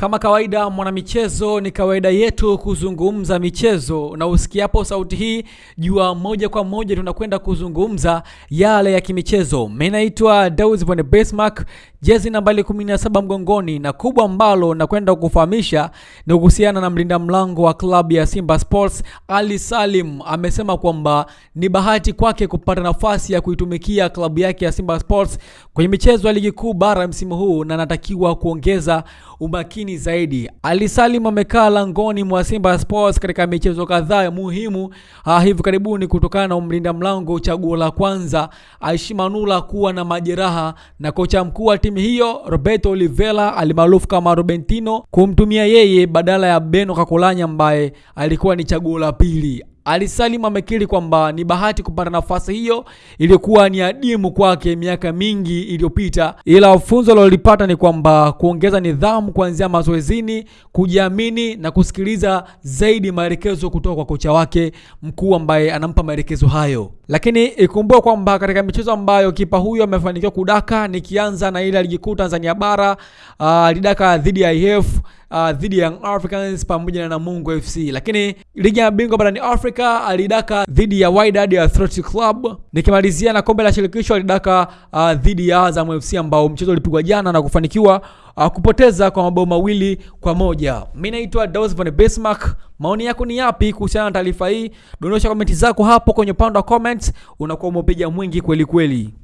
kama kawaida mwanamichezo, ni kawaida yetu kuzungumza michezo, na usikiapo sauti hii jua moja kwa moja tunakwenda kuzungumza yale ya kimichezo. Mimi naitwa Daus von Bismarck, jezi nambari 17 mgongoni, na kubwa ambalo nakwenda kukufahamisha ni kuhusiana na mlinda mlango wa klabu ya Simba Sports Ali Salim. Amesema kwamba ni bahati kwake kupata nafasi ya kuitumikia klabu yake ya Simba Sports kwenye michezo ya ligi kuu bara msimu huu na anatakiwa kuongeza umakini zaidi. Ali Salim amekaa langoni mwa Simba Sports katika michezo kadhaa muhimu ha hivi karibuni kutokana na mlinda mlango chaguo la kwanza Aishi Manula kuwa na majeraha na kocha mkuu wa timu hiyo Roberto Oliveira alimaarufu kama Robentino kumtumia yeye badala ya Beno Kakolanya ambaye alikuwa ni chaguo la pili. Ali Salim amekiri kwamba ni bahati kupata nafasi hiyo iliyokuwa ni adimu kwake miaka mingi iliyopita, ila funzo alilopata ni kwamba kuongeza nidhamu kuanzia mazoezini, kujiamini na kusikiliza zaidi maelekezo kutoka kwa kocha wake mkuu ambaye anampa maelekezo hayo. Lakini ikumbuke kwamba katika michezo ambayo kipa huyo amefanikiwa kudaka, nikianza na ile ligi kuu Tanzania bara uh, dhidi ya IF uh, dhidi ya Young Africans pamoja na Namungo FC, lakini ligi ya bingwa barani Afrika alidaka dhidi ya Wydad Athletic Club. Nikimalizia na kombe la shirikisho alidaka uh, dhidi ya Azam FC ambao mchezo ulipigwa jana na kufanikiwa uh, kupoteza kwa mabao mawili kwa moja. Mimi naitwa Daus von Bismarck. Maoni yako ni yapi kuhusiana na taarifa hii? Dondosha komenti zako hapo kwenye upande wa comments, unakuwa umepiga mwingi kweli kweli.